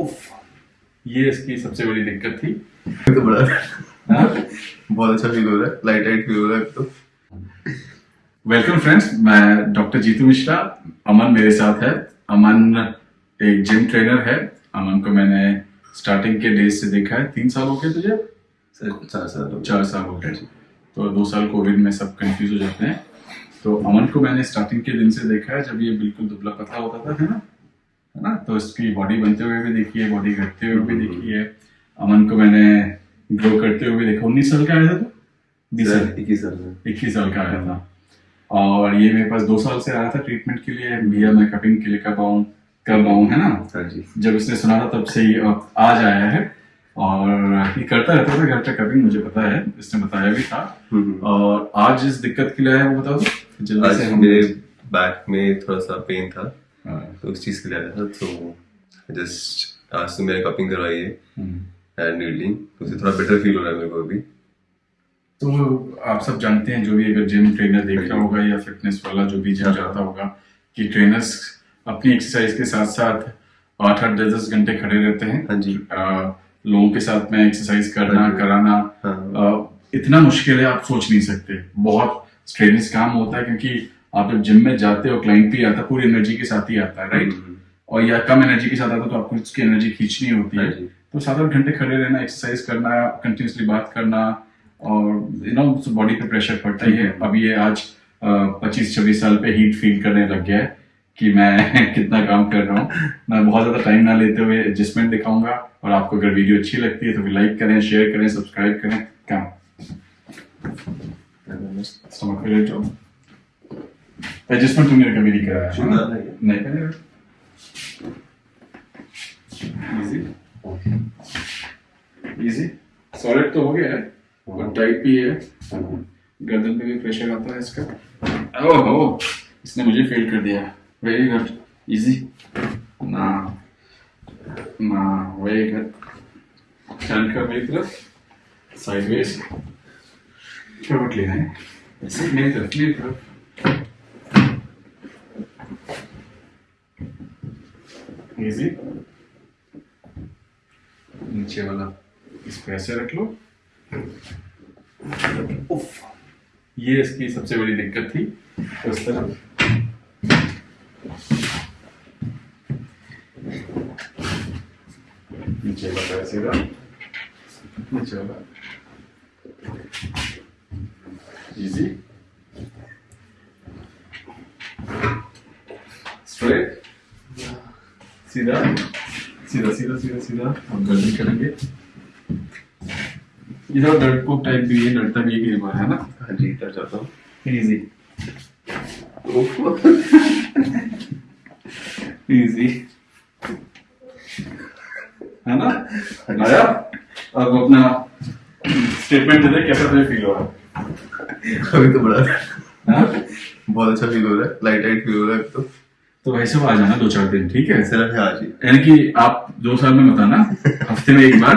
उफ, ये इसकी सबसे बड़ी दिक्कत थी। तो बड़ा हाँ? बहुत अच्छा फील हो रहा है। लाइट लाइट फील हो रहा है तो। वेलकम फ्रेंड्स मैं डॉक्टर जीतू मिश्रा अमन मेरे साथ है। अमन एक जिम ट्रेनर है। अमन को मैंने स्टार्टिंग के डेज़ से देखा है। तीन साल हो गए तुझे? सर चार साल चार साल हो गए। तो दो साल कोविड में सब कंफ्यूज हो जाते हैं। तो अमन को मैंने स्टार्टिंग के दिन से देखा है जब ये बिल्कुल दुबला पतला होता था है ना? है ना? तो इसकी बॉडी बनते हुए भी देखी है बॉडी घटते हुए भी देखी है। अमन को मैंने ग्रो करते हुए देखा। उन्नीस साल का आया था तो? बीस साल। इक्कीस साल इक्कीस साल का आया था। और ये मेरे पास दो साल से आया था ट्रीटमेंट के लिए। भैया मैं कटिंग के लिए रहा हूँ कर रहा हूँ है ना? हाँ जी। जब इसने सुना था तब से ही आज आया है। और ये करता रहता था घर पे कटिंग मुझे पता है। इसने बताया भी था। हम्म। और आज जिस दिक्कत के लिए आया वो बता दो जल्दी से मेरे बैक में थोड़ा सा पेन था। हाँ, तो उस चीज़ के लिए आया था तो जस्ट आज तो मेरे कपिंग करवाई है। एंड नीडलिंग तो उससे थोड़ा बेटर फील हो रहा है मेरे को अभी। तो आप सब जानते हैं जो भी अगर जिम ट्रेनर देख रहा होगा या फिटनेस वाला जो भी जिम हाँ। जाता होगा कि ट्रेनर्स अपनी एक्सरसाइज के साथ साथ आठ आठ दस दस घंटे खड़े रहते हैं। हाँ जी। लोगों के साथ में एक्सरसाइज करना हाँ कराना हाँ। आ, इतना मुश्किल है आप सोच नहीं सकते। बहुत स्ट्रेनिस काम होता है क्योंकि आप जब जिम में जाते हो क्लाइंट भी आता पूरी एनर्जी के साथ ही आता है राइट हम्म, और या कम एनर्जी के साथ आता तो आपको उसकी एनर्जी खींचनी होती हाँ। है तो सात आठ घंटे खड़े रहना एक्सरसाइज करना कंटिन्यूसली बात करना और यू नो बॉडी पे प्रेशर पड़ता ही है। अब ये आज पच्चीस छब्बीस साल पे हीट फील करने लग गया है कि मैं कितना काम कर रहा हूँ। मैं बहुत ज़्यादा टाइम ना लेते हुए एडजस्टमेंट दिखाऊँगा और आपको अगर वीडियो अच्छी लगती है तो फिर लाइक करें शेयर करें सब्सक्राइब करें। काम एडजस्टमेंट तुमने कभी नहीं कराया है ना? नहीं है। करेगा इजी इजी सॉलिड तो हो गया है और टाइट भी है। गर्दन पे भी प्रेशर आता है इसका। ओहो! इसने मुझे फेल कर दिया। वेरी गुड इजी ना। ना वेरी गुड टर्न कर मेरी तरफ़। साइडवेज करवट लेना है ऐसे मेरी तरफ़ मेरी तरफ़। इजी नीचे वाला इस पे ऐसे रख लो। उफ, ये इसकी सबसे बड़ी दिक्कत थी। उस तरफ़ नीचे वाला ऐसे रहा। नीचे वाला। इजी सीधा सीधा सीधा सीधा सीधा हम गर्दन करेंगे। इधर डरपोक टाइप भी है डरता भी है बार है ना? हाँ जी। डर जाता हूँ। इजी इजी है ना? आया? अब अपना स्टेटमेंट दे दे कैसा तुझे फील हो रहा है अभी तो बड़ा हाँ? बहुत अच्छा फील हो रहा है। लाइट लाइट फील हो रहा है तो। तो वैसे वो आ जाना दो चार दिन ठीक है? सिर्फ़ है आज ही। यानी कि आप दो साल में बताना हफ़्ते में एक बार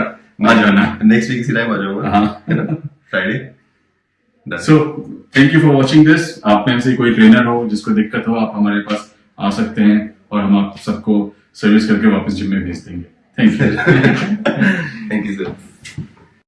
आ जाना। नेक्स्ट वीक इसी टाइम आ जाऊँगा। हाँ। Friday so thank you for watching this आप में से कोई ट्रेनर हो जिसको दिक्कत हो आप हमारे पास आ सकते हैं और हम आप सबको सर्विस करके वापस जिम में भेज देंगे। Thank you thank you sir.